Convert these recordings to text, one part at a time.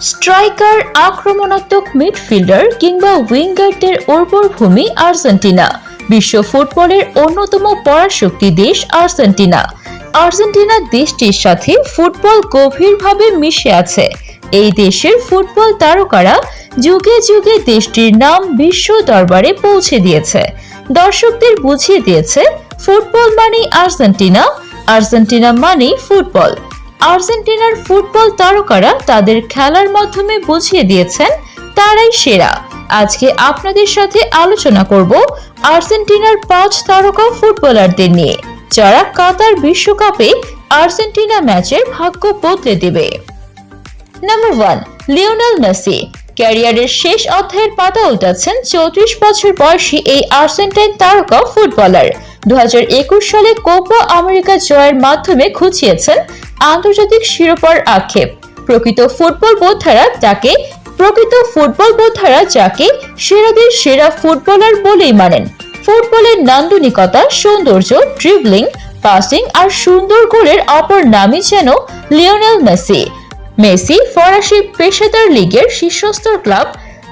Striker, আক্রমণাত্মক midfielder কিংবা উইঙ্গারদের উর্বর ভূমি আর্জেন্টিনা। বিশ্ব ফুটবলের অন্যতম পরাশক্তি দেশ আর্জেন্টিনা। আর্জেন্টিনা দেশটির সাথে ফুটবল গভীরভাবে মিশে আছে। এই দেশের ফুটবল তারকারা যুগে যুগে দেশটির নাম বিশ্ব দরবারে পৌঁছে দিয়েছে। দর্শকদের বুঝিয়ে দিয়েছে, ফুটবল মানেই আর্জেন্টিনা আর্জেন্টিনা মানেই ফুটবল। আর্জেন্টিনার ফুটবল তারকারা তাদের খেলার মাধ্যমে বুঝিয়ে দিয়েছেন, তারাই সেরা। আজকে আপনাদের সাথে আলোচনা করব আর্জেন্টিনার পাঁচ তারকা ফুটবলারদের নিয়ে, যারা কাতার বিশ্বকাপে আর্জেন্টিনা ম্যাচের ভাগ্য বদলে দেবে। Number one Lionel Messi. ক্যারিয়ারের শেষ অধ্যায়ের পাতা উল্টাচ্ছেন চৌত্রিশ বছর বয়সী এই আর্জেন্টাইন তারকা ফুটবলার। দু হাজার একুশ সালে কোপা আমেরিকা জয়ের মাধ্যমে খুঁচিয়েছেন আন্তর্জাতিক শিরোপার আক্ষেপ। প্রকৃত ফুটবল বোদ্ধারা তাকে প্রকৃত ফুটবল বোদ্ধারা যাকে সেরাদের সেরা ফুটবলার বলেই মানেন। ফুটবলের নান্দনিকতা, সৌন্দর্য ড্রিবলিং পাসিং আর সুন্দর গোলের অপর নামই যেন লিওনেল মেসি। মেসি ফরাসি পেশাদার লিগের শীর্ষস্তর ক্লাব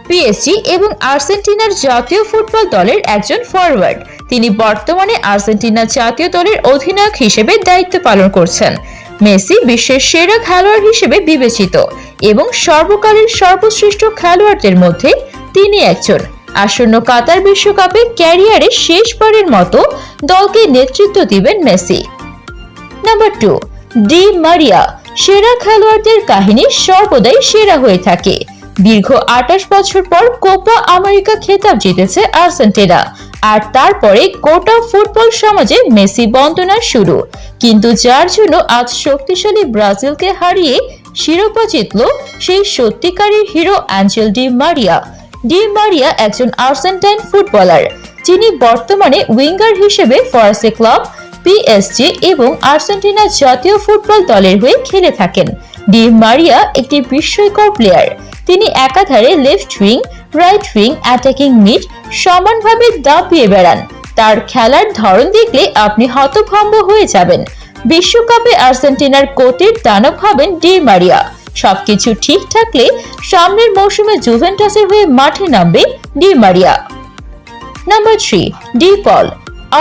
পিএসজি এবং আর্জেন্টিনার জাতীয় ফুটবল দলের একজন ফরওয়ার্ড তিনি বর্তমানে আর্জেন্টিনা জাতীয় দলের অধিনায়ক হিসেবে দায়িত্ব পালন করছেন। মেসি বিশ্বের সেরা খেলোয়াড় হিসেবে বিবেচিত এবং সর্বকালের সর্বশ্রেষ্ঠ খেলোয়াড়দের মধ্যে তিনি একজন। আসন্ন কাতার বিশ্বকাপে ক্যারিয়ারে শেষবারের মতো দলকে নেতৃত্ব দিবেন Messi. Number two, Di Maria, সেরা খেলোয়াড়দের কাহিনী সর্বদাই সেরা হয়ে থাকে। দীর্ঘ আঠাশ বছর পর কোপা আমেরিকা খেতাব জিতেছে আর্জেন্টিনা। আর তারপরে গোটা ফুটবল সমাজে মেসি বন্দনা শুরু। কিন্তু যার জন্য আজ শক্তিশালী ব্রাজিলকে হারিয়ে শিরোপা জিতল সেই সত্যিকারের hero Angel Di Maria. Di Maria একজন আর্জেন্টাইন ফুটবলার, যিনি বর্তমানে উইঙ্গার হিসেবে ফরাসি ক্লাব পিএসজি এবং আর্জেন্টিনা জাতীয় ফুটবল দলের হয়ে খেলে থাকেন। ডি মারিয়া একটি বিস্ময়কর প্লেয়ার তিনি একাধারে left wing right wing attacking mid সমানভাবে দাপিয়ে বেড়ান। তার খেলার ধরন দেখলে আপনি হতভম্ব হয়ে যাবেন। বিশ্বকাপে আর্জেন্টিনার কোচের দানব হবেন ডি মারিয়া। সবকিছু ঠিক থাকলে সামনের মৌসুমে জুভেন্টাসের হয়ে মাঠে নামবে Di Maria. Number three De Paul.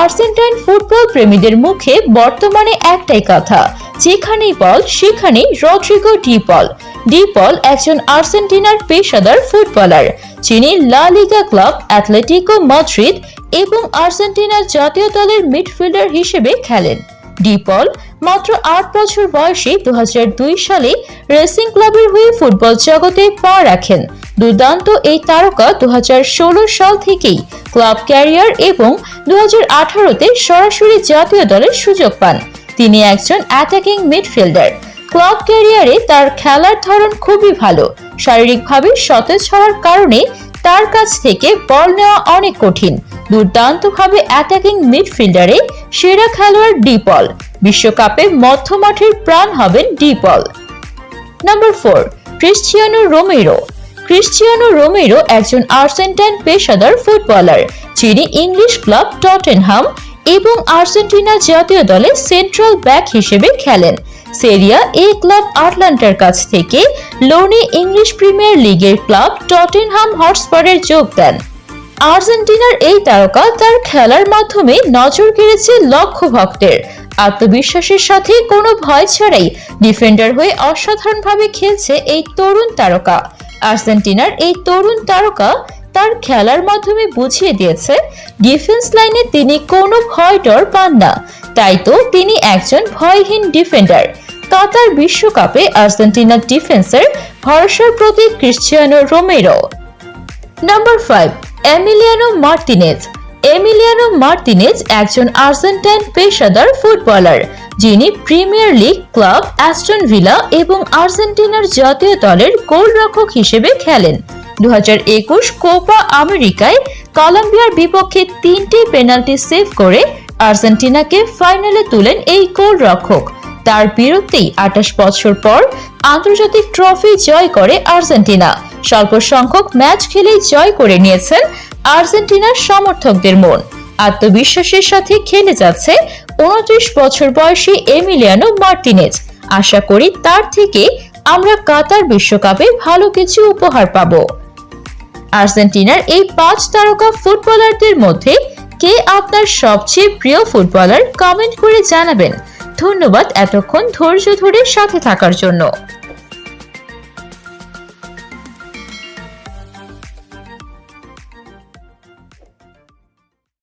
Argentine football প্রেমীদের মুখে বর্তমানে একটাই কথা, যেখানেই বল, সেখানেই Rodrigo De Paul. De Paul একজন আর্জেন্টিনার পেশাদার ফুটবলার। যিনি লা লিগা ক্লাব অ্যাথলেটিকো মাদ্রিদ এবং আর্জেন্টিনার জাতীয় দলের মিডফিল্ডার হিসেবে খেলেন। ডিপল মাত্র আট বছর বয়সে দু সালে রেসিং ক্লাবের হয়ে ফুটবল জগতে পা রাখেন। দুর্দান্ত এই তারকা দু হাজার ষোলো সাল থেকেই ক্লাব ক্যারিয়ার এবং দু তে সরাসরি জাতীয় দলের সুযোগ পান। তিনি একজন অ্যাটাকিং মিডফিল্ডার ক্লাব ক্যারিয়ারে তার খেলার ধরন খুবই ভালো। শারীরিকভাবে সতেজ হওয়ার কারণে তার কাছ থেকে বল নেওয়া অনেক কঠিন। দুর্দান্তভাবে অ্যাটাকিং মিডফিল্ডারে সেরা খেলোয়াড় ডিপল বিশ্বকাপে মধ্যমাঠের প্রাণ হবেন De Paul number four Cristiano Romero. Cristiano Romero একজন আর্জেন্টাইন পেশাদার ফুটবলার, যিনি ইংলিশ ক্লাব টটেনহাম এবং আর্জেন্টিনা জাতীয় দলে সেন্ট্রাল ব্যাক হিসেবে খেলেন। সেরিয়া এ ক্লাব আটলান্টার কাছ থেকে লোনে ইংলিশ প্রিমিয়ার লিগের ক্লাব টটেনহাম হটস্পারের যোগ দেন। আর্জেন্টিনার এই তারকা তার খেলার মাধ্যমে নজর কেড়েছে লক্ষ ভক্তের আত্মবিশ্বাসের সাথে কোনো ভয় ছাড়াই ডিফেন্ডার হয়ে অসাধারণভাবে খেলছে এই তরুণ তারকা। আর্জেন্টিনার এই তরুণ তারকা তার খেলার মাধ্যমে বুঝিয়ে দিয়েছে ডিফেন্স লাইনে তিনি কোনো ভয় ডর পান না। তাই তো তিনি একজন ভয়হীন ডিফেন্ডার কাতার বিশ্বকাপে আর্জেন্টিনার ডিফেন্সের ভরসার প্রতীক Cristiano Romero. Number five Emiliano Martinez Emiliano Martinez একজন আর্জেন্টাইন পেশাদার ফুটবলার, যিনি Premier League club Aston Villa এবং আর্জেন্টিনার জাতীয় দলের গোলরক্ষক হিসেবে খেলেন। দু হাজার একুশ কোপা আমেরিকায় কলম্বিয়ার বিপক্ষে তিনটি পেনাল্টি সেভ করে আর্জেন্টিনাকে ফাইনালে তুলেন এই গোলরক্ষক তার বিরুদ্ধেই আঠাশ বছর পর আন্তর্জাতিক ট্রফি জয় করে আর্জেন্টিনা। স্বল্প সংখ্যক ম্যাচ খেলেই জয় করে নিয়েছেন আর্জেন্টিনার সমর্থকদের মন। আত্মবিশ্বাসের সাথে খেলে যাচ্ছে উনত্রিশ বছর বয়সী এমিলিয়ানো মার্টিনেজ। আশা করি তার থেকে আমরা কাতার বিশ্বকাপে ভালো কিছু উপহার পাবো। আর্জেন্টিনার এই পাঁচ তারকা ফুটবলারদের মধ্যে কে আপনার সবচেয়ে প্রিয় ফুটবলার কমেন্ট করে জানাবেন। ধন্যবাদ এতক্ষণ ধৈর্য ধরে সাথে থাকার জন্য।